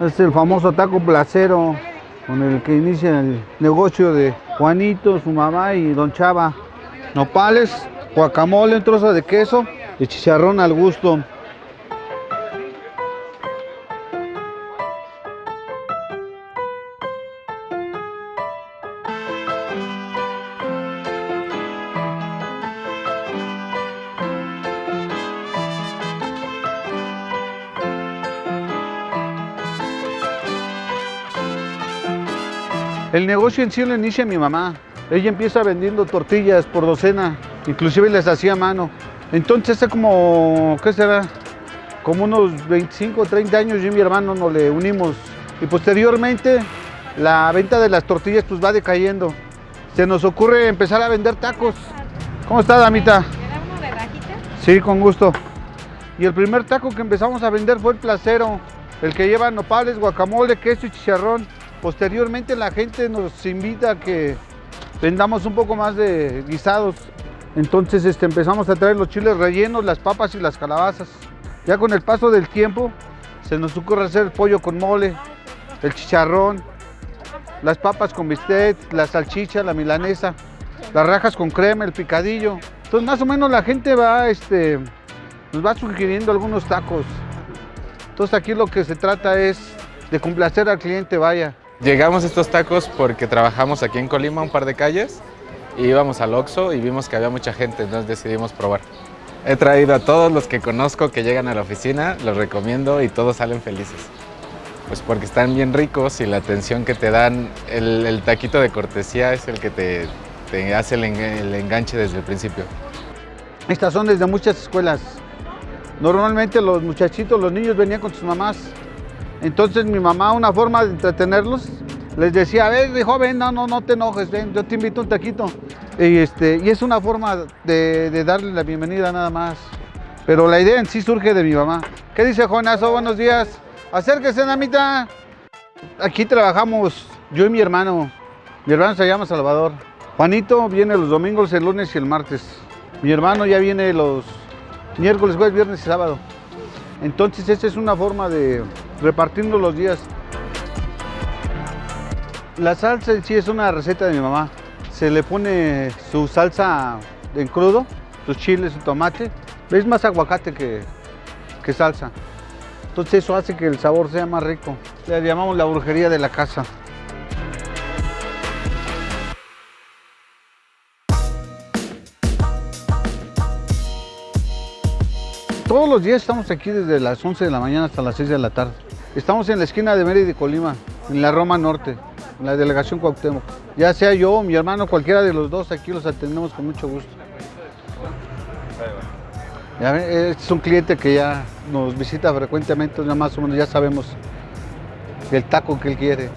Es el famoso taco placero con el que inicia el negocio de Juanito, su mamá y don Chava. Nopales, guacamole, trozo de queso y chicharrón al gusto. El negocio en sí lo inicia mi mamá. Ella empieza vendiendo tortillas por docena, inclusive les hacía a mano. Entonces hace como, ¿qué será? Como unos 25 o 30 años yo y mi hermano nos le unimos. Y posteriormente la venta de las tortillas pues va decayendo. Se nos ocurre empezar a vender tacos. ¿Cómo está, damita? Sí, con gusto. Y el primer taco que empezamos a vender fue el placero, el que lleva nopales, guacamole, queso y chicharrón. Posteriormente la gente nos invita a que vendamos un poco más de guisados. Entonces este, empezamos a traer los chiles rellenos, las papas y las calabazas. Ya con el paso del tiempo se nos ocurre hacer el pollo con mole, el chicharrón, las papas con bistec, la salchicha, la milanesa, las rajas con crema, el picadillo. Entonces más o menos la gente va, este, nos va sugiriendo algunos tacos. Entonces aquí lo que se trata es de complacer al cliente, vaya. Llegamos a estos tacos porque trabajamos aquí en Colima un par de calles y íbamos al Oxxo y vimos que había mucha gente, entonces decidimos probar. He traído a todos los que conozco que llegan a la oficina, los recomiendo y todos salen felices. Pues porque están bien ricos y la atención que te dan, el, taquito de cortesía es el que te, hace el enganche desde el principio. Estas son desde muchas escuelas. Normalmente los muchachitos, los niños venían con sus mamás entonces mi mamá, una forma de entretenerlos, les decía, a ver, joven, no, no, no te enojes, ven, yo te invito un taquito. Y, este, y es una forma de, de, darle la bienvenida nada más. Pero la idea en sí surge de mi mamá. ¿Qué dice Jonazo? Buenos días. Acérquese, Namita. Aquí trabajamos yo y mi hermano. Mi hermano se llama Salvador. Juanito viene los domingos, el lunes y el martes. Mi hermano ya viene los miércoles, jueves, viernes y sábado. Entonces esa es una forma de repartirnos los días. La salsa en sí es una receta de mi mamá. Se le pone su salsa en crudo, sus chiles, su tomate. Es más aguacate que, que salsa. Entonces eso hace que el sabor sea más rico. Le llamamos la brujería de la casa. Todos los días estamos aquí desde las 11 de la mañana hasta las 6 de la tarde. Estamos en la esquina de Mérida y Colima, en la Roma Norte, en la delegación Cuauhtémoc. Ya sea yo mi hermano, cualquiera de los dos, aquí los atendemos con mucho gusto. Es un cliente que ya nos visita frecuentemente, ya más o menos ya sabemos el taco que él quiere.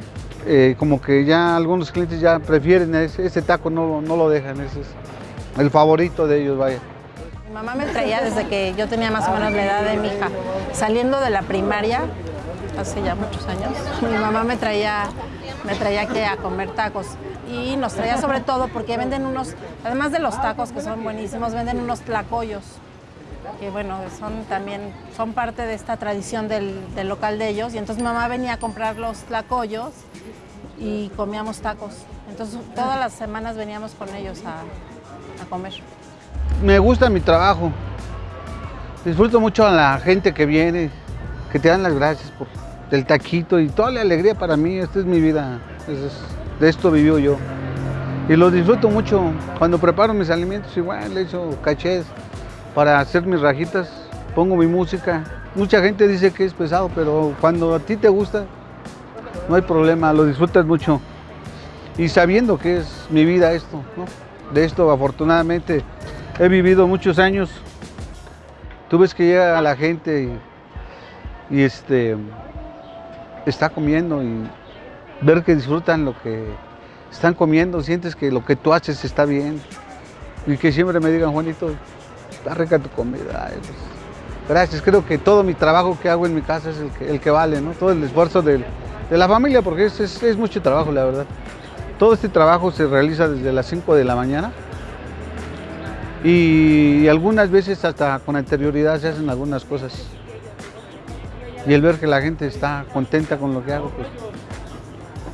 Eh, como que ya algunos clientes ya prefieren ese, ese taco, no, no lo dejan, ese es el favorito de ellos, vaya. Mi mamá me traía desde que yo tenía más o menos la edad de mi hija. Saliendo de la primaria, hace ya muchos años, mi mamá me traía, me traía aquí a comer tacos. Y nos traía sobre todo porque venden unos, además de los tacos que son buenísimos, venden unos tlacoyos. Que bueno, son también, son parte de esta tradición del, del local de ellos. Y entonces mi mamá venía a comprar los tlacoyos y comíamos tacos. Entonces todas las semanas veníamos con ellos a, a comer me gusta mi trabajo. Disfruto mucho a la gente que viene, que te dan las gracias por el taquito y toda la alegría para mí. Esta es mi vida. De esto vivió yo. Y lo disfruto mucho. Cuando preparo mis alimentos, igual le echo cachés para hacer mis rajitas. Pongo mi música. Mucha gente dice que es pesado, pero cuando a ti te gusta, no hay problema, lo disfrutas mucho. Y sabiendo que es mi vida esto, ¿no? De esto afortunadamente he vivido muchos años. Tú ves que llega la gente y, y, este, está comiendo y ver que disfrutan lo que están comiendo, sientes que lo que tú haces está bien. Y que siempre me digan, Juanito, está rica tu comida. Pues, gracias, creo que todo mi trabajo que hago en mi casa es el que, vale, ¿no? Todo el esfuerzo de la familia, porque es, es, es mucho trabajo, la verdad. Todo este trabajo se realiza desde las 5 de la mañana y algunas veces hasta con anterioridad se hacen algunas cosas. Y el ver que la gente está contenta con lo que hago, pues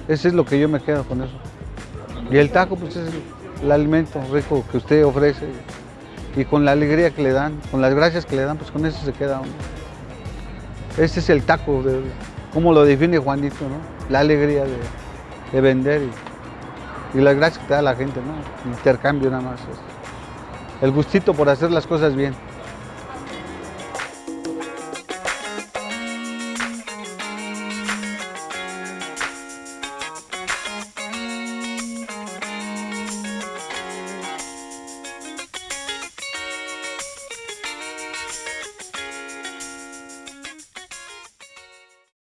ese es lo que yo me quedo con eso. Y el taco, pues es el, alimento rico que usted ofrece y con la alegría que le dan, con las gracias que le dan, pues con eso se queda uno. Este es el taco, como lo define Juanito, ¿no? La alegría de, de vender y, y las gracias que te da la gente, ¿no? Intercambio nada más. El gustito por hacer las cosas bien.